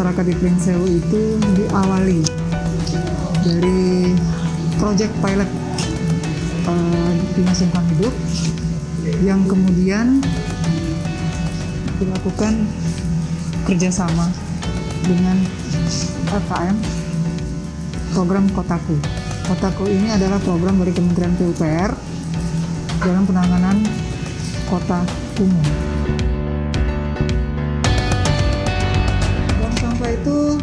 masyarakat di Pringsewu itu diawali dari proyek pilot uh, dinas lingkungan hidup yang kemudian dilakukan kerjasama dengan LKM program Kotaku. Kotaku ini adalah program dari Kementerian PUPR dalam penanganan kota umum. Itu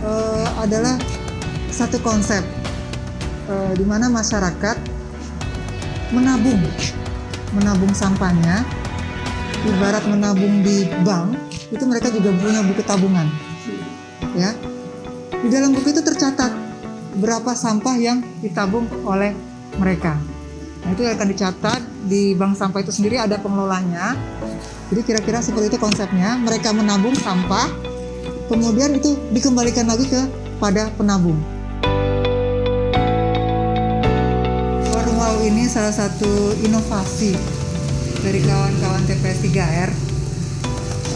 uh, adalah satu konsep uh, di mana masyarakat menabung, menabung sampahnya, ibarat menabung di bank, itu mereka juga punya buku tabungan, ya. Di dalam buku itu tercatat berapa sampah yang ditabung oleh mereka. Nah, itu akan dicatat di bank sampah itu sendiri ada pengelolanya. Jadi kira-kira seperti itu konsepnya. Mereka menabung sampah, kemudian itu dikembalikan lagi kepada penabung. Warung Wow ini salah satu inovasi dari kawan-kawan TPS 3R.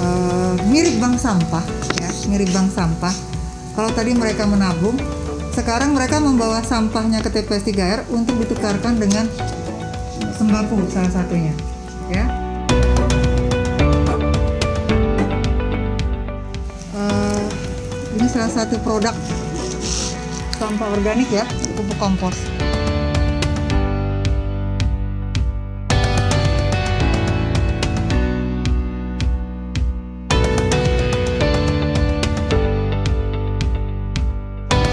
Uh, mirip bank sampah, ya, mirip bank sampah. Kalau tadi mereka menabung, sekarang mereka membawa sampahnya ke TPS 3R untuk ditukarkan dengan sembako salah satunya ya ini salah satu produk sampah organik ya pupuk kompos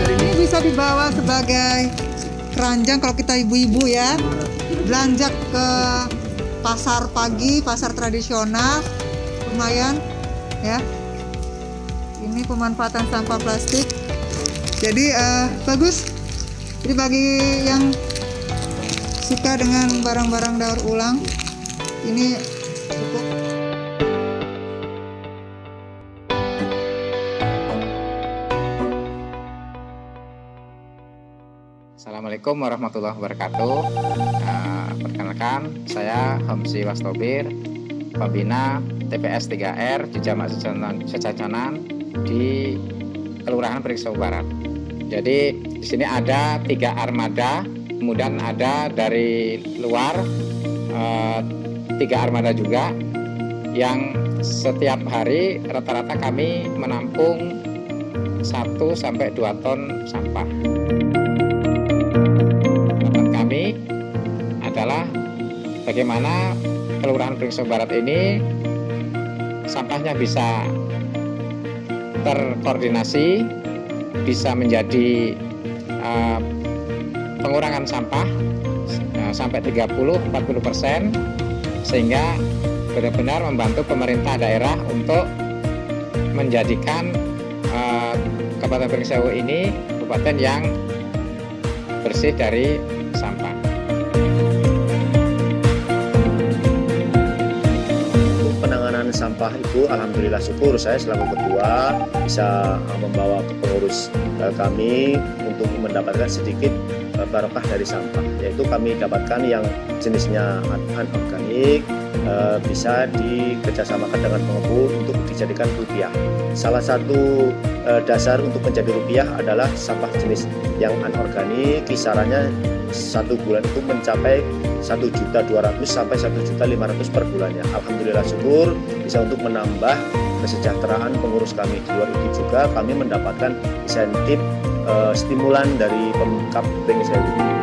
ini bisa dibawa sebagai keranjang kalau kita ibu-ibu ya belanja ke pasar pagi, pasar tradisional, lumayan ya. Ini pemanfaatan sampah plastik. Jadi uh, bagus. Jadi bagi yang suka dengan barang-barang daur ulang, ini cukup Assalamualaikum warahmatullahi wabarakatuh. Nah, perkenalkan, saya Hamsi Wastobir, pembina TPS 3R di Jamak Sejajanan di Kelurahan Periksa Barat. Jadi di sini ada tiga armada, kemudian ada dari luar eh, tiga armada juga yang setiap hari rata-rata kami menampung 1 sampai 2 ton sampah. adalah bagaimana Kelurahan Pringso Barat ini sampahnya bisa terkoordinasi, bisa menjadi uh, pengurangan sampah uh, sampai 30-40 persen, sehingga benar-benar membantu pemerintah daerah untuk menjadikan uh, Kabupaten Pringsewu ini kabupaten yang bersih dari sampah. Sampah itu alhamdulillah syukur saya selaku ketua bisa uh, membawa ke pengurus uh, kami untuk mendapatkan sedikit uh, barokah dari sampah. Yaitu kami dapatkan yang jenisnya anorganik bisa dikerjasamakan dengan pengebu untuk dijadikan rupiah salah satu dasar untuk menjadi rupiah adalah sampah jenis yang anorganik kisarannya satu bulan itu mencapai satu juta dua ratus sampai satu juta lima ratus per bulannya. Alhamdulillah syukur bisa untuk menambah kesejahteraan pengurus kami di luar itu juga kami mendapatkan insentif uh, stimulan dari Pemkap Pringsewu.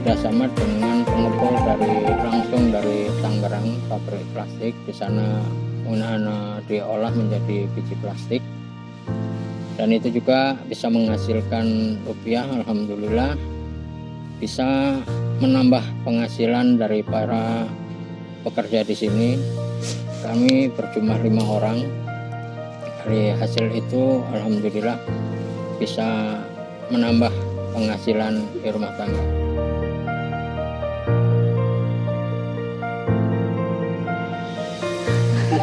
Ini kerjasama dengan pengepul dari langsung dari Tangerang pabrik plastik. Di sana menggunakan diolah menjadi biji plastik. Dan itu juga bisa menghasilkan rupiah Alhamdulillah. Bisa menambah penghasilan dari para pekerja di sini. Kami berjumlah lima orang. Dari hasil itu Alhamdulillah bisa menambah penghasilan di rumah tangga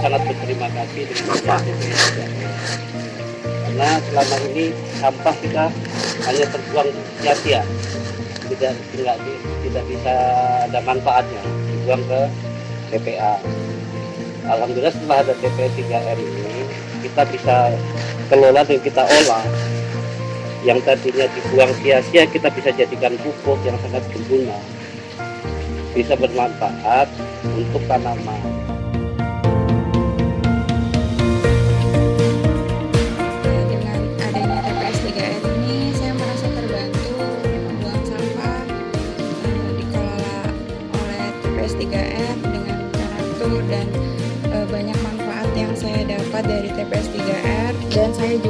sangat berterima kasih dengan karena selama ini sampah kita hanya terbuang sia-sia tidak tidak tidak bisa ada manfaatnya. Dibuang ke TPA. Alhamdulillah setelah ada TPA 3R ini kita bisa kelola dan kita olah. Yang tadinya dibuang sia-sia kita bisa jadikan pupuk yang sangat berguna. Bisa bermanfaat untuk tanaman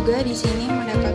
juga di sini mendapat